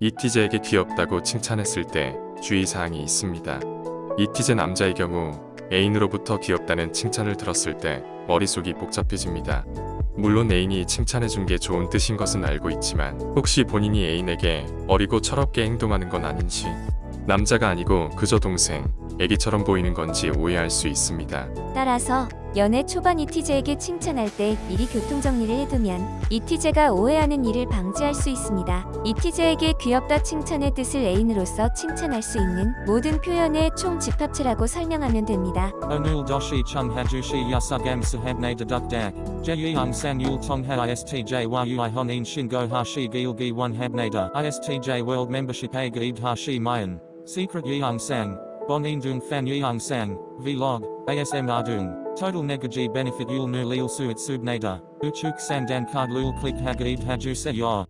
이티제에게 귀엽다고 칭찬했을 때 주의사항이 있습니다. 이티제 남자의 경우 애인으로부터 귀엽다는 칭찬을 들었을 때 머릿속이 복잡해집니다. 물론 애인이 칭찬해준 게 좋은 뜻인 것은 알고 있지만 혹시 본인이 애인에게 어리고 철없게 행동하는 건 아닌지 남자가 아니고 그저 동생, 애기처럼 보이는 건지 오해할 수 있습니다. 따라서 연애 초반 이티제에게 칭찬할 때 미리 교통 정리를 해두면 이티제가 오해하는 일을 방지할 수 있습니다. 이티제에게 귀엽다 칭찬의 뜻을 애인으로서 칭찬할 수 있는 모든 표현의 총 집합체라고 설명하면 됩니다. Onul doshi chung hajushi yasugam sahabne deduk dak. Jeyung sang yul tongha istj yui honin shingo hashi gilgi one habnada. Istj a gaib hashi mayan. Secret dung fan yeung sang. Vlog. ASM ardung. Total negaji benefit yul nu lil suit subnada. Uchuk sandan card lul click hagaib haju se yor.